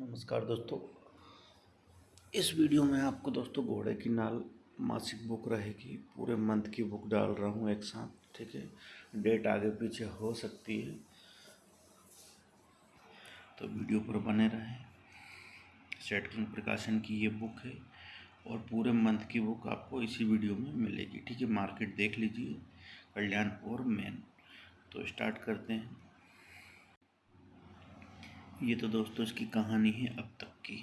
नमस्कार दोस्तों। इस वीडियो में आपको दोस्तों घोड़े की नाल मासिक बुक रहेगी। पूरे मंथ की बुक डाल रहा हूँ एक साथ, ठीक है? डेट आगे पीछे हो सकती है। तो वीडियो पर बने रहें। सेटकिंग प्रकाशन की ये बुक है और पूरे मंथ की बुक आपको इसी वीडियो में मिलेगी, ठीक है? मार्केट देख लीजिए, कल्याणपुर मेन। तो स्टार्ट करते हैं। ये तो दोस्तों इसकी कहानी है अब तक की।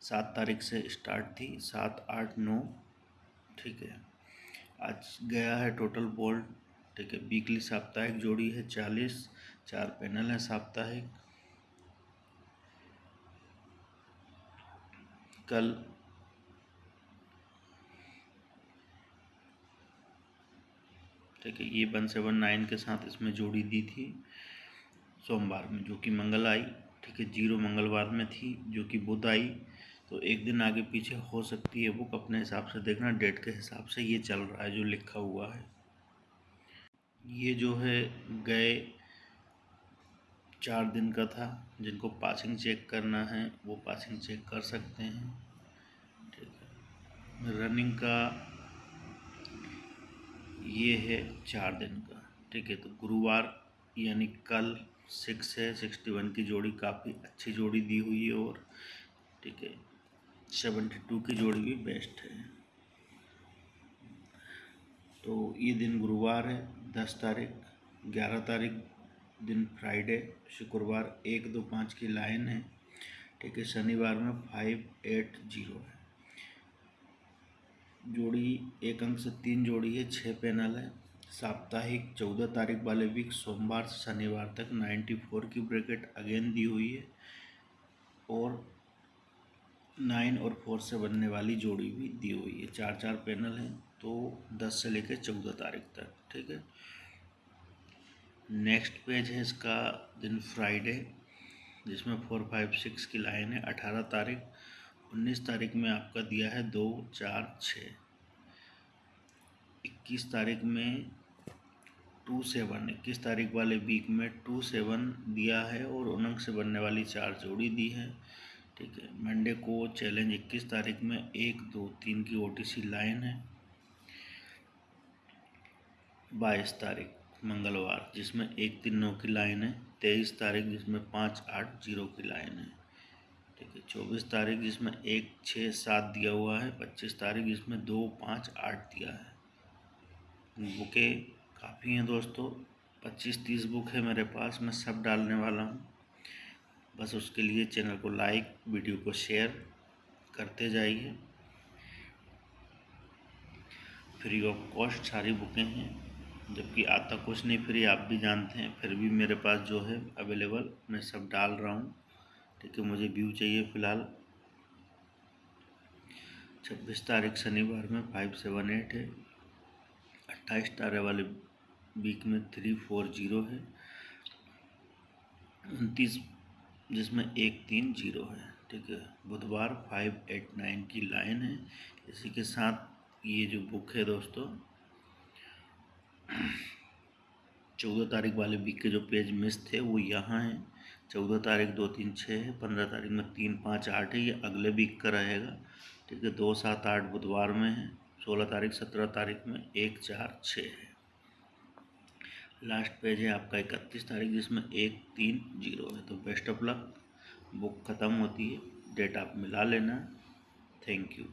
सात तारीख से स्टार्ट थी, सात, आठ, नौ, ठीक है। आज गया है टोटल बोल्ड ठीक है। वीकली साप्ताहिक जोड़ी है चालीस, चार पैनल है साप्ताहिक। कल ठीक है, ये वन सेवन नाइन के साथ इसमें जोड़ी दी थी। सोमवार में, जो कि मंगल आई, ठीक है, ज़ीरो मंगलवार में थी, जो कि बुध आई तो एक दिन आगे पीछे हो सकती है बुक, अपने हिसाब से देखना, डेट के हिसाब से ये चल रहा है, जो लिखा हुआ है। ये जो है, गए चार दिन का था, जिनको पासिंग चेक करना है, वो पासिंग चेक कर सकते हैं, ठीक है। रनिंग का ये है चार दिन का, ठीक है तो गुरुवार, यानी कल सिक्स है, सिक्सटी वन की जोड़ी काफ़ी अच्छी जोड़ी दी हुई है और ठीक है, सेवेंटी टू की जोड़ी भी बेस्ट है। तो ये दिन गुरुवार है, दस तारीख, ग्यारह तारीख दिन फ्राइडे, शुक्रवार एक दो पाँच की लाइन है, ठीक है, शनिवार में फाइव एट ज़ीरो है। जोड़ी एक अंक से तीन जोड़ी है छः पैनल है साप्ताहिक चौदह तारीख वाले वीक सोमवार से शनिवार तक नाइन्टी फोर की ब्रैकेट अगेन दी हुई है और नाइन और फोर से बनने वाली जोड़ी भी दी हुई है। चार चार पैनल हैं तो दस से लेकर चौदह तारीख तक, ठीक है? नेक्स्ट पेज है इसका, दिन फ्राइडे जिसमें फोर फाइव सिक्स की लाइन है, अठारह तारीख, उन्नीस तारीख में आपका दिया है दो, चार छः इक्कीस तारीख में टू सेवन, इक्कीस तारीख वाले वीक में टू सेवन दिया है और उनंग से बनने वाली चार जोड़ी दी है। ठीक है, मंडे को चैलेंज इक्कीस तारीख में एक, दो, तीन की ओटीसी लाइन है। बाईस तारीख, मंगलवार, जिसमें एक तीन नौ की लाइन है। तेईस तारीख, जिसमें पाँच आठ ज़ीरो की लाइन है। ठीक है, चौबीस तारीख, जिसमें एक छः सात दिया हुआ है। पच्चीस तारीख, जिसमें दो पाँच आठ दिया है। बुके काफ़ी हैं दोस्तों। पच्चीस तीस बुक है मेरे पास, मैं सब डालने वाला हूँ। बस उसके लिए चैनल को लाइक, वीडियो को शेयर करते जाइए। फ्री ऑफ़ कॉस्ट सारी बुकें हैं, जबकि आता कुछ नहीं, फ्री आप भी जानते हैं। फिर भी मेरे पास जो है अवेलेबल, मैं सब डाल रहा हूँ। ठीक है, मुझे व्यू चाहिए फ़िलहाल। छब्बीस तारीख शनिवार में फाइव सेवन एट है। अट्ठाईस तारे वाले वीक में थ्री फोर ज़ीरो है। उनतीस, जिसमें एक, तीन ज़ीरो है। ठीक है? बुधवार फाइव एट नाइन की लाइन है। इसी के साथ ये जो बुक है दोस्तों, चौदह तारीख वाले वीक के जो पेज मिस थे, वो यहाँ हैं। चौदह तारीख दो, तीन, छः है। पंद्रह तारीख में तीन, पाँच, आठ है। ये अगले वीक का रहेगा। ठीक है? दो, सात, आठ बुधवार में है। सोलह तारीख, सत्रह तारीख में एक चार छः है। लास्ट पेज है आपका इकतीस तारीख, जिसमें एक तीन ज़ीरो है। तो बेस्ट ऑफ़ लक बुक ख़त्म होती है डेट आप मिला लेना। Thank you